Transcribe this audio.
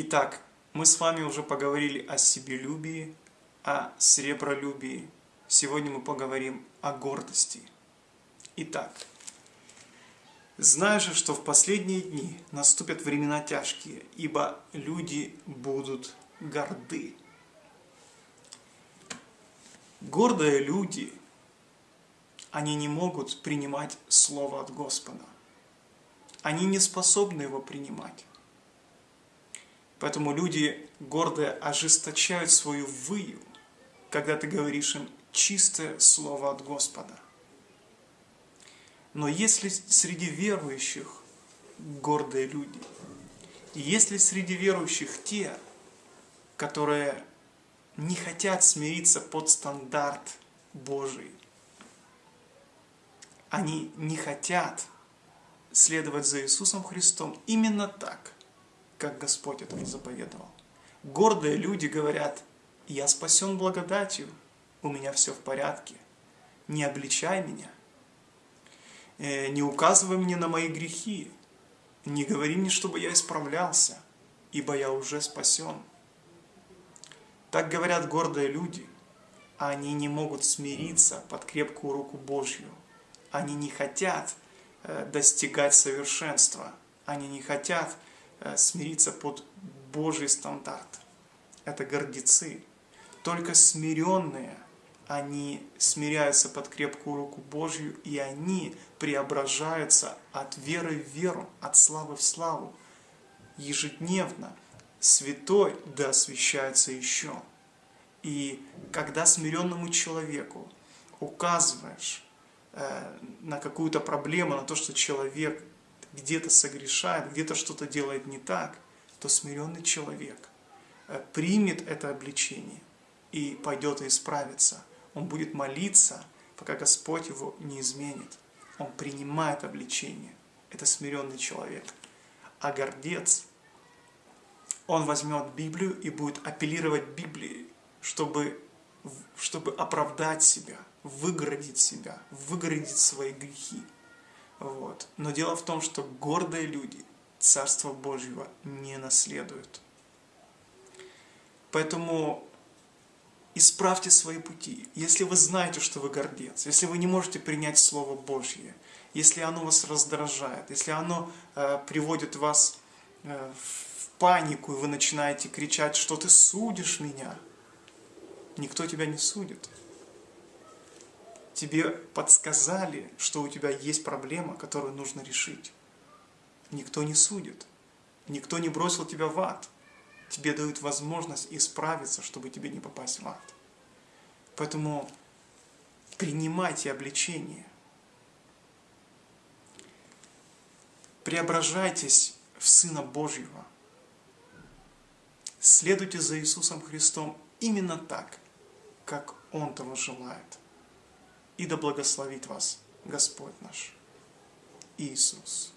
Итак, мы с вами уже поговорили о себелюбии, о сребролюбии. Сегодня мы поговорим о гордости. Итак, знаю же, что в последние дни наступят времена тяжкие, ибо люди будут горды. Гордые люди, они не могут принимать Слово от Господа. Они не способны его принимать. Поэтому люди гордые ожесточают свою выю, когда ты говоришь им чистое слово от Господа. Но если среди верующих гордые люди, и если среди верующих те, которые не хотят смириться под стандарт Божий, они не хотят следовать за Иисусом Христом именно так – как Господь это заповедовал. Гордые люди говорят, я спасен благодатью, у меня все в порядке, не обличай меня, э, не указывай мне на мои грехи, не говори мне, чтобы я исправлялся, ибо я уже спасен. Так говорят гордые люди, а они не могут смириться под крепкую руку Божью. Они не хотят э, достигать совершенства, они не хотят смириться под Божий стандарт. Это гордецы. Только смиренные, они смиряются под крепкую руку Божью, и они преображаются от веры в веру, от славы в славу. Ежедневно святой да освящается еще. И когда смиренному человеку указываешь э, на какую-то проблему, на то, что человек где-то согрешает, где-то что-то делает не так, то смиренный человек э, примет это обличение и пойдет и исправится. Он будет молиться, пока Господь его не изменит. Он принимает обличение. Это смиренный человек. А гордец, он возьмет Библию и будет апеллировать Библией, чтобы, чтобы оправдать себя, выгородить себя, выгородить свои грехи. Вот. Но дело в том, что гордые люди Царство Божьего не наследуют. Поэтому исправьте свои пути. Если вы знаете, что вы гордец, если вы не можете принять Слово Божье, если оно вас раздражает, если оно э, приводит вас э, в панику, и вы начинаете кричать, что ты судишь меня, никто тебя не судит тебе подсказали, что у тебя есть проблема, которую нужно решить. Никто не судит, никто не бросил тебя в ад. Тебе дают возможность исправиться, чтобы тебе не попасть в ад. Поэтому принимайте обличение. Преображайтесь в Сына Божьего. Следуйте за Иисусом Христом именно так, как Он того желает и да благословит вас Господь наш Иисус.